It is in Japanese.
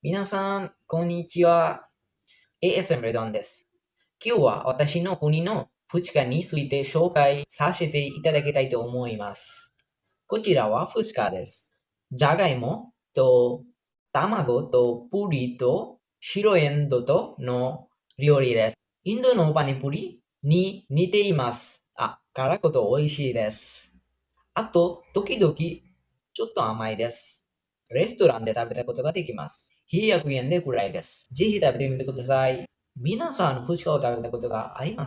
皆さん、こんにちは。ASM レドンです。今日は私の国のフチカについて紹介させていただきたいと思います。こちらはフチカです。じゃがいもと卵とプリと白エンドとの料理です。インドのパニプリに似ています。あ、辛くと美味しいです。あと、時々ちょっと甘いです。レストランで食べたことができます。100円でくらいです。ぜひ食べてみてください。皆さん、フチカを食べたことがありますか？